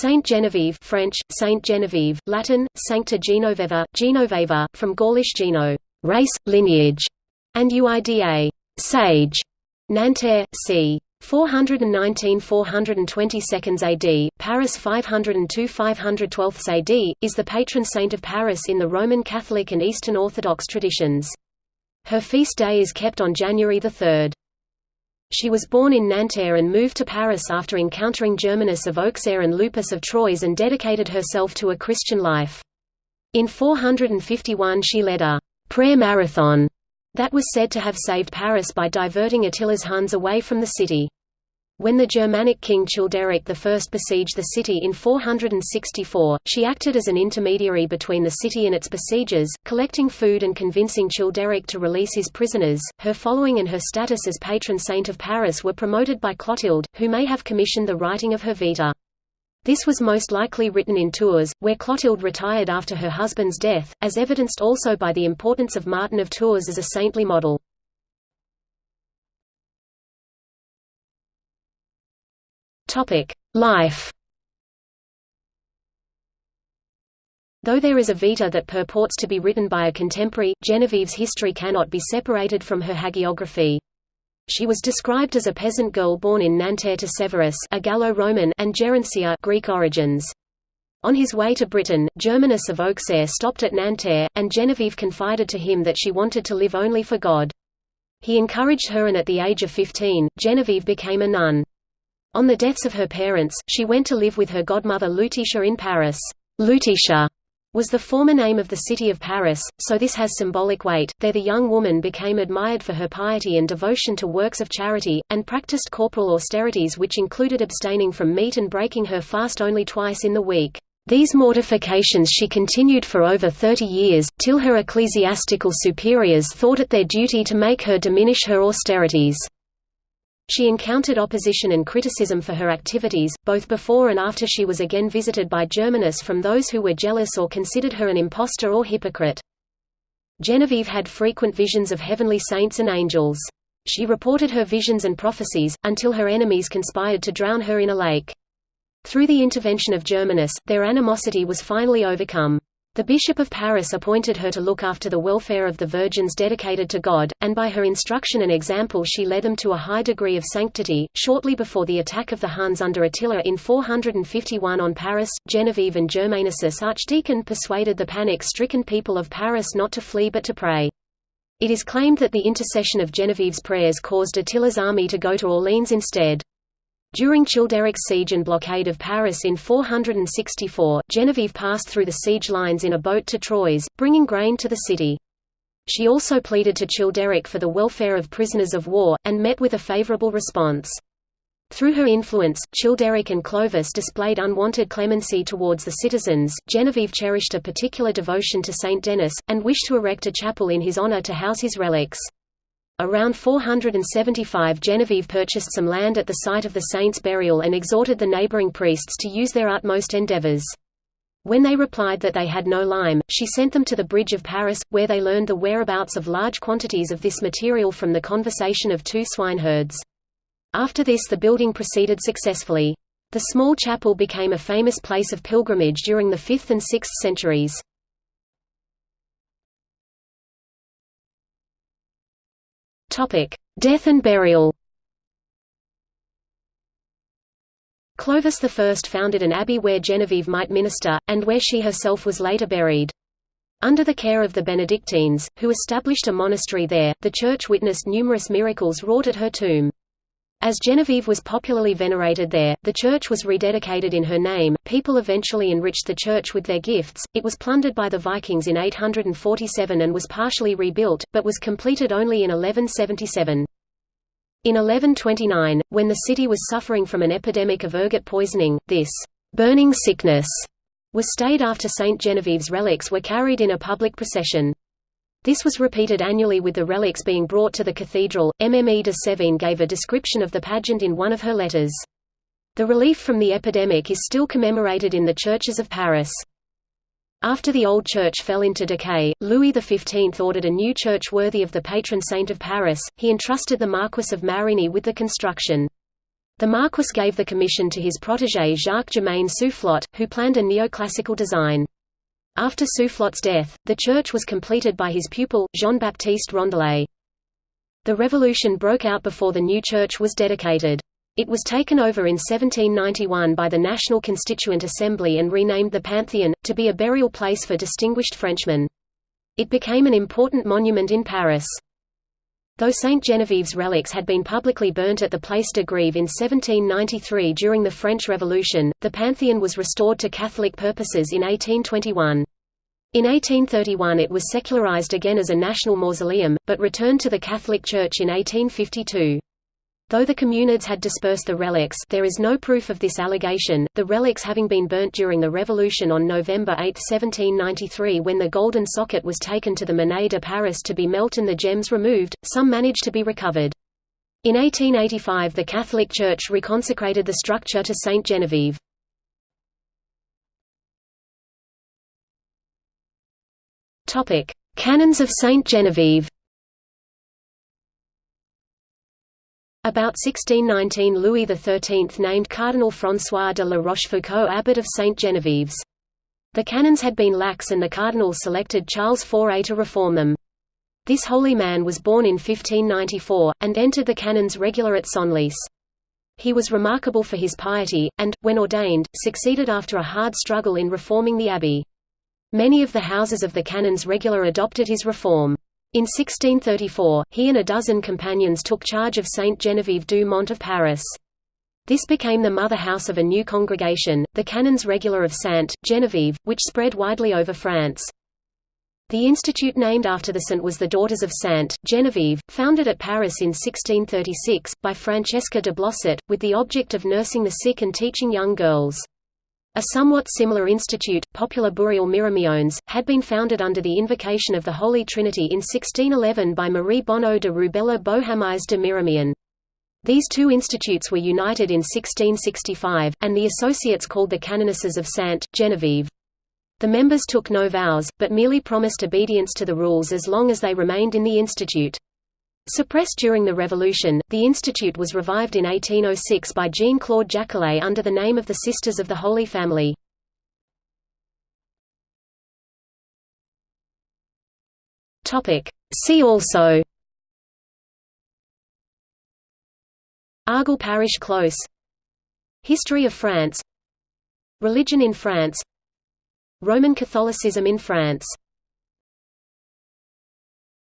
Saint Genevieve French, Saint Genevieve, Latin, Sancta Genoveva, Genoveva, from Gaulish geno race, lineage, and uida sage, Nanterre, c. 419–422 AD, Paris 502–512 AD, is the patron saint of Paris in the Roman Catholic and Eastern Orthodox traditions. Her feast day is kept on January 3. She was born in Nanterre and moved to Paris after encountering Germanus of Auxerre and Lupus of Troyes and dedicated herself to a Christian life. In 451 she led a prayer marathon that was said to have saved Paris by diverting Attila's Huns away from the city. When the Germanic king Childeric I besieged the city in 464, she acted as an intermediary between the city and its besiegers, collecting food and convincing Childeric to release his prisoners. Her following and her status as patron saint of Paris were promoted by Clotilde, who may have commissioned the writing of her Vita. This was most likely written in Tours, where Clotilde retired after her husband's death, as evidenced also by the importance of Martin of Tours as a saintly model. Life Though there is a Vita that purports to be written by a contemporary, Genevieve's history cannot be separated from her hagiography. She was described as a peasant girl born in Nanterre to Severus a Gallo-Roman and Gerontia Greek origins. On his way to Britain, Germanus of Auxerre stopped at Nanterre, and Genevieve confided to him that she wanted to live only for God. He encouraged her and at the age of 15, Genevieve became a nun. On the deaths of her parents, she went to live with her godmother Lutetia in Paris. Lutetia was the former name of the city of Paris, so this has symbolic weight. There the young woman became admired for her piety and devotion to works of charity, and practiced corporal austerities which included abstaining from meat and breaking her fast only twice in the week. These mortifications she continued for over thirty years, till her ecclesiastical superiors thought it their duty to make her diminish her austerities. She encountered opposition and criticism for her activities, both before and after she was again visited by Germanus from those who were jealous or considered her an impostor or hypocrite. Genevieve had frequent visions of heavenly saints and angels. She reported her visions and prophecies, until her enemies conspired to drown her in a lake. Through the intervention of Germanus, their animosity was finally overcome. The Bishop of Paris appointed her to look after the welfare of the virgins dedicated to God, and by her instruction and example she led them to a high degree of sanctity. Shortly before the attack of the Huns under Attila in 451 on Paris, Genevieve and Germanicus archdeacon persuaded the panic-stricken people of Paris not to flee but to pray. It is claimed that the intercession of Genevieve's prayers caused Attila's army to go to Orleans instead. During Childeric's siege and blockade of Paris in 464, Genevieve passed through the siege lines in a boat to Troyes, bringing grain to the city. She also pleaded to Childeric for the welfare of prisoners of war, and met with a favorable response. Through her influence, Childeric and Clovis displayed unwanted clemency towards the citizens. Genevieve cherished a particular devotion to Saint Denis, and wished to erect a chapel in his honor to house his relics. Around 475 Genevieve purchased some land at the site of the saint's burial and exhorted the neighboring priests to use their utmost endeavors. When they replied that they had no lime, she sent them to the bridge of Paris, where they learned the whereabouts of large quantities of this material from the conversation of two swineherds. After this the building proceeded successfully. The small chapel became a famous place of pilgrimage during the 5th and 6th centuries. Topic: Death and burial. Clovis I founded an abbey where Genevieve might minister, and where she herself was later buried. Under the care of the Benedictines, who established a monastery there, the Church witnessed numerous miracles wrought at her tomb. As Genevieve was popularly venerated there, the church was rededicated in her name. People eventually enriched the church with their gifts. It was plundered by the Vikings in 847 and was partially rebuilt, but was completed only in 1177. In 1129, when the city was suffering from an epidemic of ergot poisoning, this burning sickness was stayed after Saint Genevieve's relics were carried in a public procession. This was repeated annually with the relics being brought to the cathedral. Mme de Sévigné gave a description of the pageant in one of her letters. The relief from the epidemic is still commemorated in the churches of Paris. After the old church fell into decay, Louis XV ordered a new church worthy of the patron saint of Paris. He entrusted the Marquis of Marigny with the construction. The Marquis gave the commission to his protégé Jacques-Germain Soufflot, who planned a neoclassical design. After Soufflot's death, the church was completed by his pupil, Jean-Baptiste Rondelet. The revolution broke out before the new church was dedicated. It was taken over in 1791 by the National Constituent Assembly and renamed the Panthéon, to be a burial place for distinguished Frenchmen. It became an important monument in Paris. Though Saint Genevieve's relics had been publicly burnt at the Place de Grève in 1793 during the French Revolution, the Pantheon was restored to Catholic purposes in 1821. In 1831 it was secularized again as a national mausoleum, but returned to the Catholic Church in 1852. Though the communards had dispersed the relics there is no proof of this allegation, the relics having been burnt during the Revolution on November 8, 1793 when the golden socket was taken to the Monnaie de Paris to be melt and the gems removed, some managed to be recovered. In 1885 the Catholic Church reconsecrated the structure to Saint Genevieve. Canons of Saint Genevieve About 1619 Louis XIII named Cardinal François de la Rochefoucauld abbot of St. Genevieve's. The canons had been lax and the cardinal selected Charles Fourier to reform them. This holy man was born in 1594, and entered the canons regular at Senlis. He was remarkable for his piety, and, when ordained, succeeded after a hard struggle in reforming the abbey. Many of the houses of the canons regular adopted his reform. In 1634, he and a dozen companions took charge of Saint Geneviève du Mont of Paris. This became the mother house of a new congregation, the Canons Regular of Sainte, Geneviève, which spread widely over France. The institute named after the saint was the Daughters of Sainte, Geneviève, founded at Paris in 1636, by Francesca de Blosset, with the object of nursing the sick and teaching young girls. A somewhat similar institute, Popular Burial Miramiones, had been founded under the invocation of the Holy Trinity in 1611 by Marie Bonneau de Rubella Beauharnais de Miramion. These two institutes were united in 1665, and the associates called the Canonesses of Sainte, Genevieve. The members took no vows, but merely promised obedience to the rules as long as they remained in the institute. Suppressed during the Revolution, the institute was revived in 1806 by Jean-Claude Jacquelet under the name of the Sisters of the Holy Family. See also. Argol Parish Close. History of France. Religion in France. Roman Catholicism in France